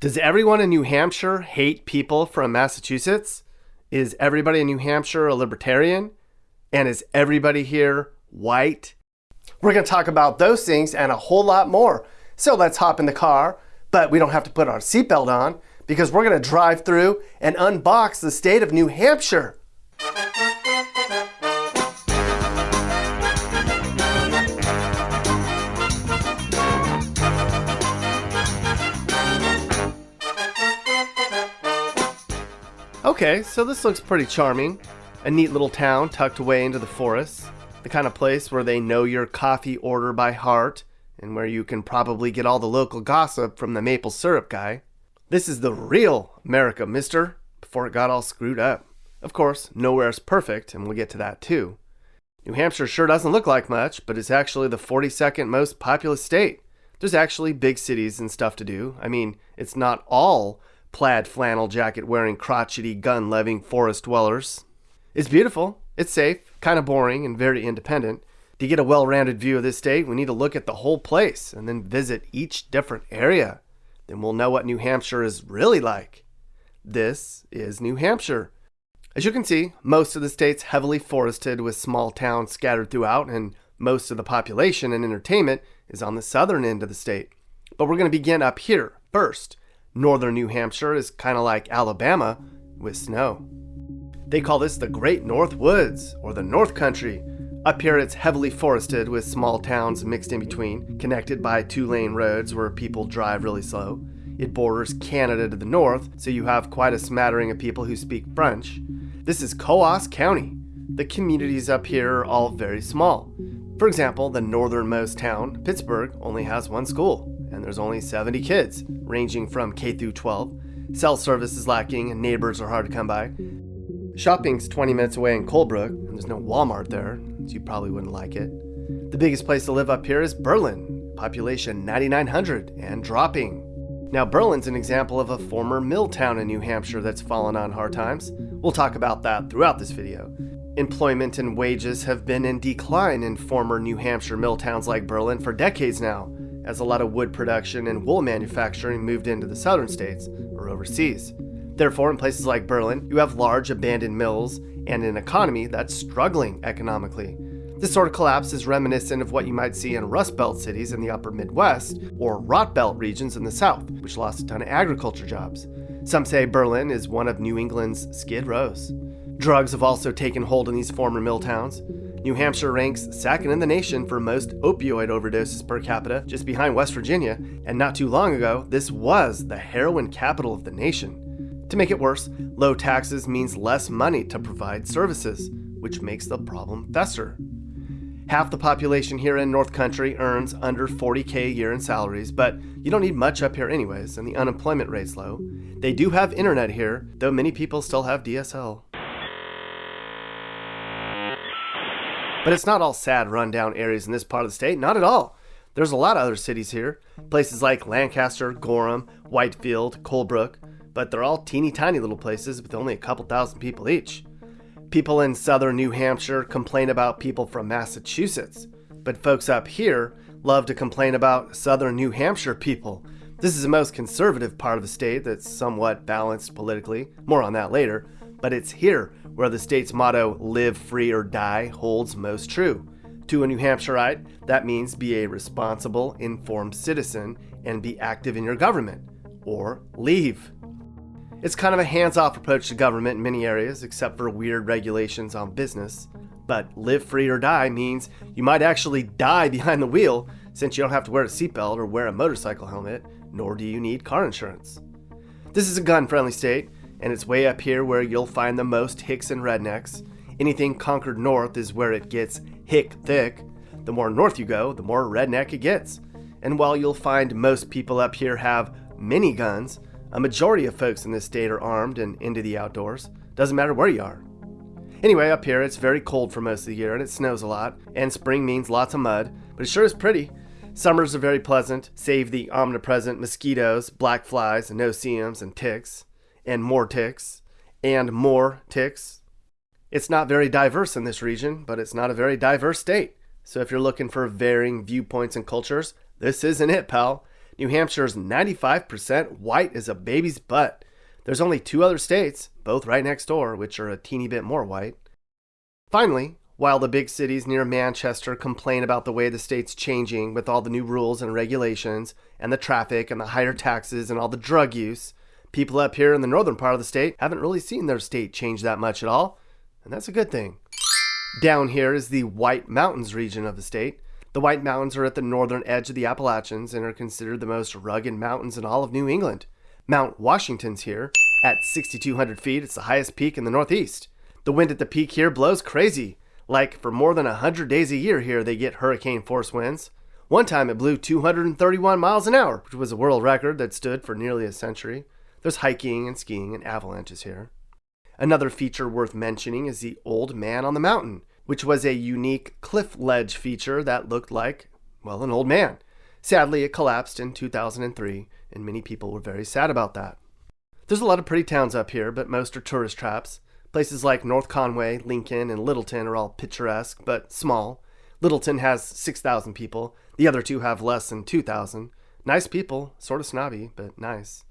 Does everyone in New Hampshire hate people from Massachusetts? Is everybody in New Hampshire a libertarian? And is everybody here white? We're going to talk about those things and a whole lot more. So let's hop in the car, but we don't have to put our seatbelt on because we're going to drive through and unbox the state of New Hampshire. Okay, so this looks pretty charming. A neat little town tucked away into the forest. The kind of place where they know your coffee order by heart and where you can probably get all the local gossip from the maple syrup guy. This is the real America, mister, before it got all screwed up. Of course, nowhere is perfect, and we'll get to that too. New Hampshire sure doesn't look like much, but it's actually the 42nd most populous state. There's actually big cities and stuff to do. I mean, it's not all plaid flannel jacket wearing, crotchety, gun loving forest dwellers. It's beautiful, it's safe, kind of boring, and very independent. To get a well rounded view of this state, we need to look at the whole place and then visit each different area. Then we'll know what New Hampshire is really like. This is New Hampshire. As you can see, most of the state's heavily forested with small towns scattered throughout, and most of the population and entertainment is on the southern end of the state. But we're going to begin up here first Northern New Hampshire is kind of like Alabama with snow. They call this the Great North Woods or the North Country. Up here, it's heavily forested with small towns mixed in between, connected by two lane roads where people drive really slow. It borders Canada to the north, so you have quite a smattering of people who speak French. This is Coos County. The communities up here are all very small. For example, the northernmost town, Pittsburg, only has one school and there's only 70 kids, ranging from K through 12. Cell service is lacking and neighbors are hard to come by. Shopping's 20 minutes away in Colebrook, and there's no Walmart there, so you probably wouldn't like it. The biggest place to live up here is Berlin, population 9,900 and dropping. Now, Berlin's an example of a former mill town in New Hampshire that's fallen on hard times. We'll talk about that throughout this video. Employment and wages have been in decline in former New Hampshire mill towns like Berlin for decades now, as a lot of wood production and wool manufacturing moved into the southern states or overseas. Therefore, in places like Berlin, you have large abandoned mills and an economy that's struggling economically. This sort of collapse is reminiscent of what you might see in Rust Belt cities in the upper Midwest or Rot Belt regions in the South, which lost a ton of agriculture jobs. Some say Berlin is one of New England's skid rows. Drugs have also taken hold in these former mill towns. New Hampshire ranks second in the nation for most opioid overdoses per capita, just behind West Virginia, and not too long ago, this was the heroin capital of the nation. To make it worse, low taxes means less money to provide services, which makes the problem fester. Half the population here in North Country earns under 40k a year in salaries, but you don't need much up here anyways, and the unemployment rate's low. They do have internet here, though many people still have DSL. But it's not all sad, rundown areas in this part of the state, not at all. There's a lot of other cities here, places like Lancaster, Gorham, Whitefield, Colebrook, but they're all teeny tiny little places with only a couple thousand people each. People in southern New Hampshire complain about people from Massachusetts, but folks up here love to complain about southern New Hampshire people. This is the most conservative part of the state that's somewhat balanced politically, more on that later, but it's here where the state's motto, live free or die, holds most true. To a New Hampshireite, that means be a responsible, informed citizen and be active in your government, or leave. It's kind of a hands off approach to government in many areas, except for weird regulations on business. But live free or die means you might actually die behind the wheel since you don't have to wear a seatbelt or wear a motorcycle helmet, nor do you need car insurance. This is a gun friendly state, and it's way up here where you'll find the most hicks and rednecks. Anything Concord North is where it gets hick thick. The more north you go, the more redneck it gets. And while you'll find most people up here have mini guns, a majority of folks in this state are armed and into the outdoors. Doesn't matter where you are. Anyway, up here it's very cold for most of the year and it snows a lot, and spring means lots of mud, but it sure is pretty. Summers are very pleasant, save the omnipresent mosquitoes, black flies, no-see-ums, and ticks and more ticks, and more ticks. It's not very diverse in this region, but it's not a very diverse state. So if you're looking for varying viewpoints and cultures, this isn't it, pal. New Hampshire's 95% white as a baby's butt. There's only two other states, both right next door, which are a teeny bit more white. Finally, while the big cities near Manchester complain about the way the state's changing with all the new rules and regulations, and the traffic and the higher taxes and all the drug use, people up here in the northern part of the state haven't really seen their state change that much at all, and that's a good thing. Down here is the White Mountains region of the state. The White Mountains are at the northern edge of the Appalachians and are considered the most rugged mountains in all of New England. Mount Washington's here. At 6,200 feet, it's the highest peak in the Northeast. The wind at the peak here blows crazy. Like, for more than 100 days a year here, they get hurricane force winds. One time it blew 231 miles an hour, which was a world record that stood for nearly a century. There's hiking and skiing and avalanches here. Another feature worth mentioning is the Old Man on the Mountain, which was a unique cliff ledge feature that looked like, well, an old man. Sadly, it collapsed in 2003, and many people were very sad about that. There's a lot of pretty towns up here, but most are tourist traps. Places like North Conway, Lincoln, and Littleton are all picturesque, but small. Littleton has 6,000 people. The other two have less than 2,000. Nice people, sort of snobby, but nice.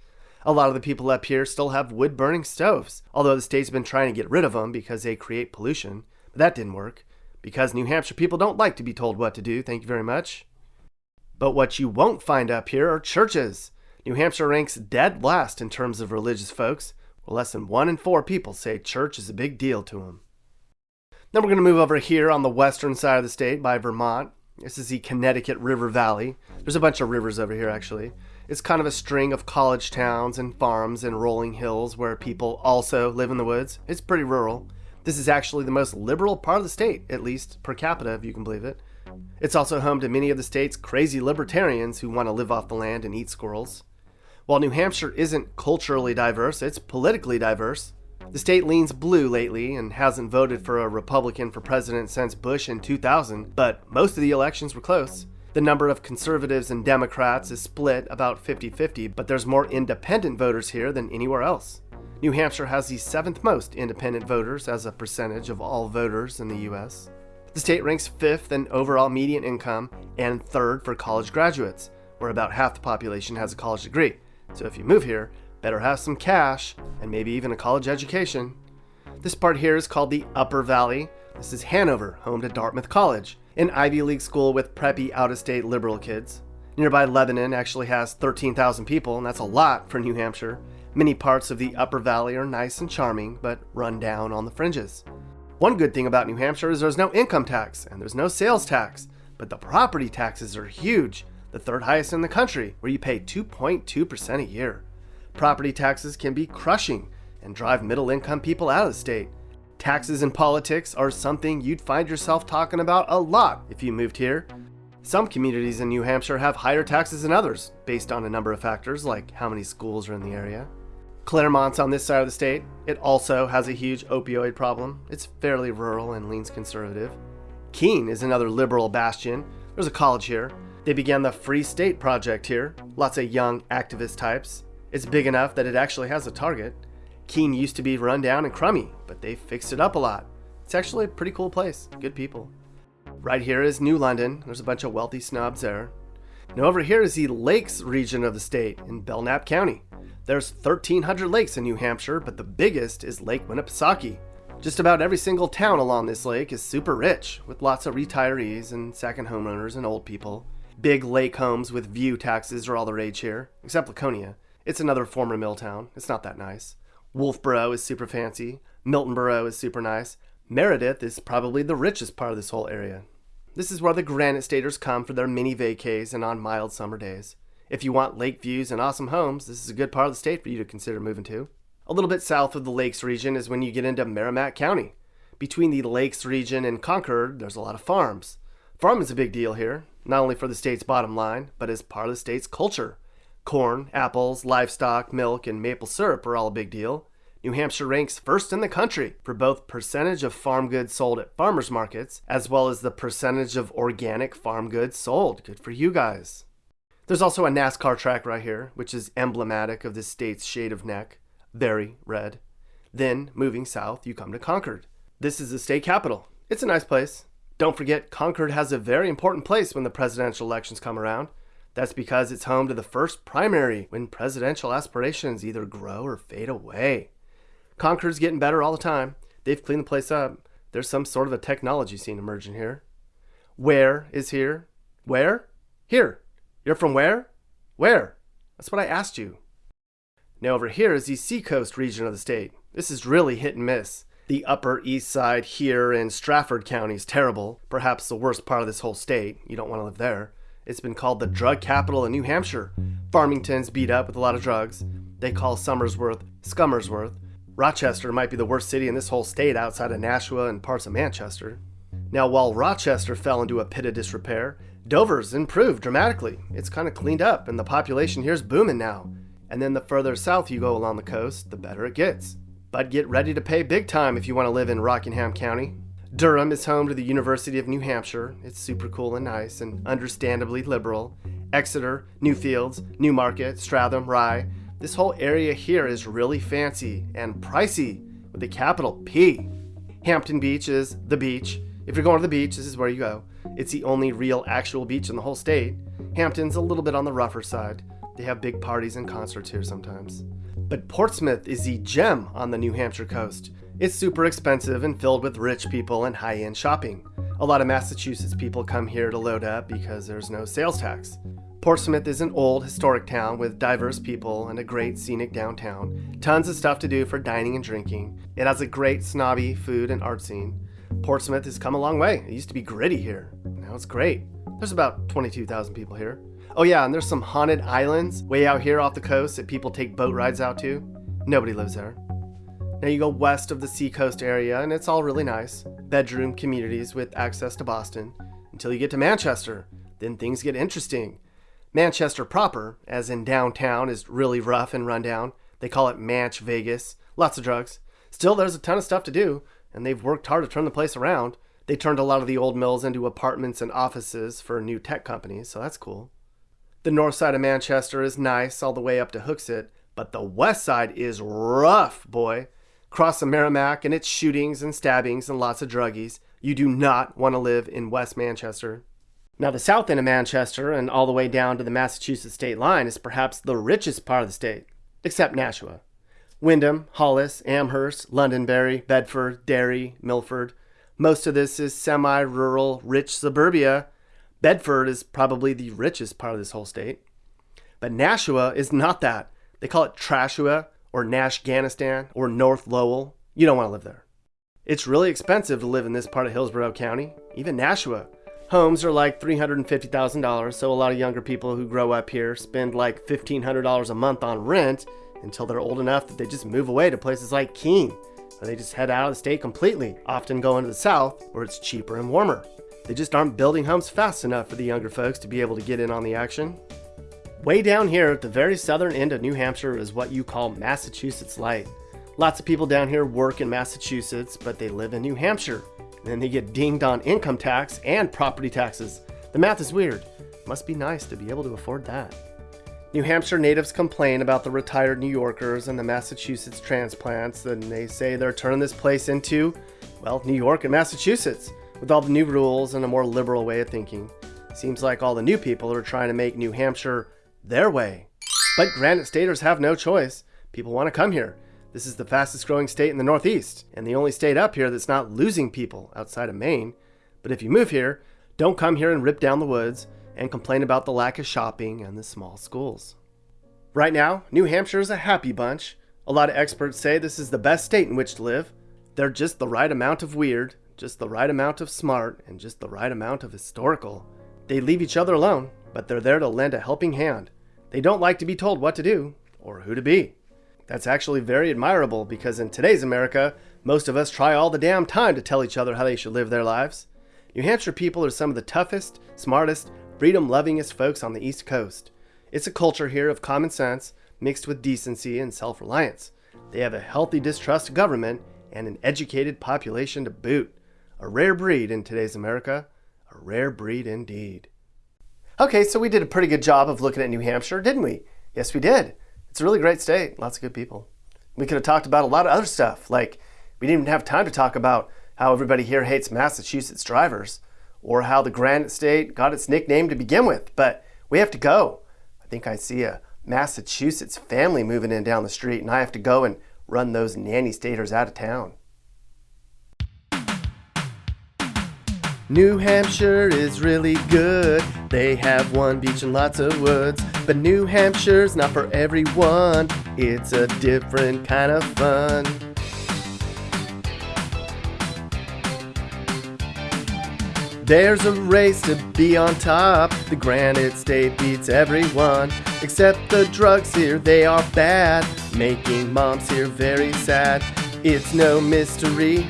A lot of the people up here still have wood burning stoves, although the state's been trying to get rid of them because they create pollution. But that didn't work. Because New Hampshire people don't like to be told what to do, thank you very much. But what you won't find up here are churches. New Hampshire ranks dead last in terms of religious folks. Well, less than one in four people say church is a big deal to them. Then we're going to move over here on the western side of the state by Vermont. This is the Connecticut River Valley. There's a bunch of rivers over here, actually. It's kind of a string of college towns and farms and rolling hills where people also live in the woods. It's pretty rural. This is actually the most liberal part of the state, at least per capita, if you can believe it. It's also home to many of the state's crazy libertarians who want to live off the land and eat squirrels. While New Hampshire isn't culturally diverse, it's politically diverse. The state leans blue lately and hasn't voted for a Republican for president since Bush in 2000, but most of the elections were close. The number of conservatives and Democrats is split about 50 50, but there's more independent voters here than anywhere else. New Hampshire has the seventh most independent voters as a percentage of all voters in the U.S. The state ranks fifth in overall median income and third for college graduates, where about half the population has a college degree. So if you move here, better have some cash and maybe even a college education. This part here is called the Upper Valley. This is Hanover, home to Dartmouth College, an Ivy League school with preppy out-of-state liberal kids. Nearby Lebanon actually has 13,000 people, and that's a lot for New Hampshire. Many parts of the Upper Valley are nice and charming, but run down on the fringes. One good thing about New Hampshire is there's no income tax and there's no sales tax, but the property taxes are huge the third highest in the country, where you pay 2.2% a year. Property taxes can be crushing and drive middle income people out of the state. Taxes and politics are something you'd find yourself talking about a lot if you moved here. Some communities in New Hampshire have higher taxes than others, based on a number of factors like how many schools are in the area. Claremont's on this side of the state. It also has a huge opioid problem. It's fairly rural and leans conservative. Keene is another liberal bastion. There's a college here. They began the Free State Project here, lots of young activist types. It's big enough that it actually has a target. Keene used to be run down and crummy, but they fixed it up a lot. It's actually a pretty cool place, good people. Right here is New London, there's a bunch of wealthy snobs there. Now over here is the Lakes region of the state in Belknap County. There's 1,300 lakes in New Hampshire, but the biggest is Lake Winnipesaukee. Just about every single town along this lake is super rich, with lots of retirees and second homeowners and old people. Big lake homes with view taxes are all the rage here, except Laconia. It's another former mill town. It's not that nice. Wolfeboro is super fancy. Moultonboro is super nice. Meredith is probably the richest part of this whole area. This is where the Granite Staters come for their mini vacays and on mild summer days. If you want lake views and awesome homes, this is a good part of the state for you to consider moving to. A little bit south of the Lakes region is when you get into Merrimack County. Between the Lakes region and Concord, there's a lot of farms. Farming is a big deal here not only for the state's bottom line, but as part of the state's culture. Corn, apples, livestock, milk, and maple syrup are all a big deal. New Hampshire ranks first in the country for both percentage of farm goods sold at farmers markets as well as the percentage of organic farm goods sold. Good for you guys. There's also a NASCAR track right here, which is emblematic of the state's shade of neck. Very red. Then, moving south, you come to Concord. This is the state capital. It's a nice place. Don't forget, Concord has a very important place when the presidential elections come around. That's because it's home to the first primary when presidential aspirations either grow or fade away. Concord's getting better all the time. They've cleaned the place up. There's some sort of a technology scene emerging here. Where is here? Where? Here. You're from where? Where? That's what I asked you. Now over here is the seacoast region of the state. This is really hit and miss. The upper east side here in Strafford County is terrible, perhaps the worst part of this whole state. You don't want to live there. It's been called the drug capital of New Hampshire. Farmington's beat up with a lot of drugs. They call Somersworth Scummersworth. Rochester might be the worst city in this whole state outside of Nashua and parts of Manchester. Now, while Rochester fell into a pit of disrepair, Dover's improved dramatically. It's kind of cleaned up, and the population here's booming now. And then the further south you go along the coast, the better it gets. But get ready to pay big time if you want to live in Rockingham County. Durham is home to the University of New Hampshire. It's super cool and nice and understandably liberal. Exeter, Newfields, Newmarket, Stratham, Rye. This whole area here is really fancy and pricey with a capital P. Hampton Beach is the beach. If you're going to the beach, this is where you go. It's the only real actual beach in the whole state. Hampton's a little bit on the rougher side. They have big parties and concerts here sometimes. But Portsmouth is the gem on the New Hampshire coast. It's super expensive and filled with rich people and high end shopping. A lot of Massachusetts people come here to load up because there's no sales tax. Portsmouth is an old historic town with diverse people and a great scenic downtown. Tons of stuff to do for dining and drinking. It has a great snobby food and art scene. Portsmouth has come a long way. It used to be gritty here. Now it's great. There's about 22,000 people here. Oh yeah, and there's some haunted islands way out here off the coast that people take boat rides out to. Nobody lives there. Now you go west of the seacoast area and it's all really nice. Bedroom communities with access to Boston. Until you get to Manchester, then things get interesting. Manchester proper, as in downtown, is really rough and rundown. They call it Manch Vegas. Lots of drugs. Still, there's a ton of stuff to do, and they've worked hard to turn the place around. They turned a lot of the old mills into apartments and offices for new tech companies, so that's cool. The north side of Manchester is nice all the way up to Hooksett, but the west side is rough, boy. Cross the Merrimack and it's shootings and stabbings and lots of druggies. You do not want to live in West Manchester. Now, the south end of Manchester and all the way down to the Massachusetts state line is perhaps the richest part of the state, except Nashua. Windham, Hollis, Amherst, Londonderry, Bedford, Derry, Milford. Most of this is semi rural, rich suburbia Bedford is probably the richest part of this whole state. But Nashua is not that. They call it Trashua or Nashganistan or North Lowell. You don't want to live there. It's really expensive to live in this part of Hillsborough County, even Nashua. Homes are like $350,000, so a lot of younger people who grow up here spend like $1,500 a month on rent until they're old enough that they just move away to places like Keene, or they just head out of the state completely, often going to the south where it's cheaper and warmer. They just aren't building homes fast enough for the younger folks to be able to get in on the action. Way down here at the very southern end of New Hampshire is what you call Massachusetts Light. Lots of people down here work in Massachusetts, but they live in New Hampshire. And then they get dinged on income tax and property taxes. The math is weird. Must be nice to be able to afford that. New Hampshire natives complain about the retired New Yorkers and the Massachusetts transplants, and they say they're turning this place into, well, New York and Massachusetts. With all the new rules and a more liberal way of thinking, seems like all the new people are trying to make New Hampshire their way. But Granite Staters have no choice. People want to come here. This is the fastest growing state in the Northeast, and the only state up here that's not losing people outside of Maine. But if you move here, don't come here and rip down the woods and complain about the lack of shopping and the small schools. Right now, New Hampshire is a happy bunch. A lot of experts say this is the best state in which to live. They're just the right amount of weird, just the right amount of smart, and just the right amount of historical. They leave each other alone, but they're there to lend a helping hand. They don't like to be told what to do or who to be. That's actually very admirable because in today's America, most of us try all the damn time to tell each other how they should live their lives. New Hampshire people are some of the toughest, smartest, freedom lovingest folks on the East Coast. It's a culture here of common sense mixed with decency and self reliance. They have a healthy distrust of government and an educated population to boot. A rare breed in today's America. A rare breed indeed. Okay, so we did a pretty good job of looking at New Hampshire, didn't we? Yes, we did. It's a really great state. Lots of good people. We could have talked about a lot of other stuff, like we didn't even have time to talk about how everybody here hates Massachusetts drivers or how the Granite State got its nickname to begin with, but We have to go. I think I see a Massachusetts family moving in down the street, and I have to go and run those nanny staters out of town. New Hampshire is really good. They have one beach and lots of woods. But New Hampshire's not for everyone. It's a different kind of fun. There's a race to be on top. The Granite State beats everyone. Except the drugs here, they are bad. Making moms here very sad. It's no mystery.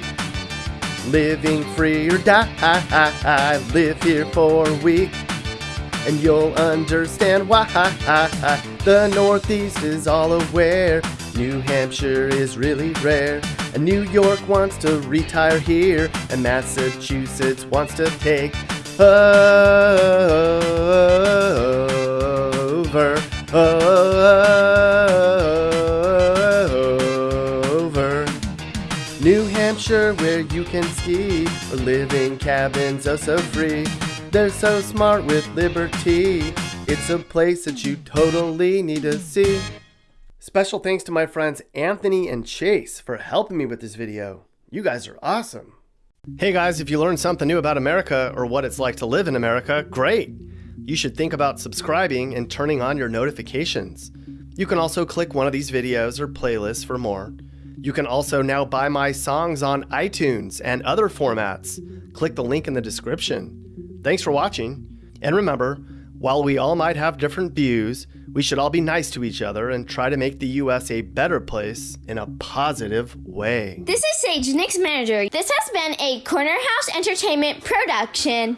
Living free or die. Live here for a week. And you'll understand why the Northeast is all aware. New Hampshire is really rare. And New York wants to retire here. And Massachusetts wants to take over. Over. Hampshire, where you can ski or live in cabins oh so free. They're so smart with liberty. It's a place that you totally need to see. Special thanks to my friends Anthony and Chase for helping me with this video. You guys are awesome. Hey guys, if you learned something new about America or what it's like to live in America, great. You should think about subscribing and turning on your notifications. You can also click one of these videos or playlists for more. You can also now buy my songs on iTunes and other formats. Click the link in the description. Thanks for watching, and remember, while we all might have different views, we should all be nice to each other and try to make the US a better place in a positive way. This is Sage, Nick's manager. This has been a Corner House Entertainment production.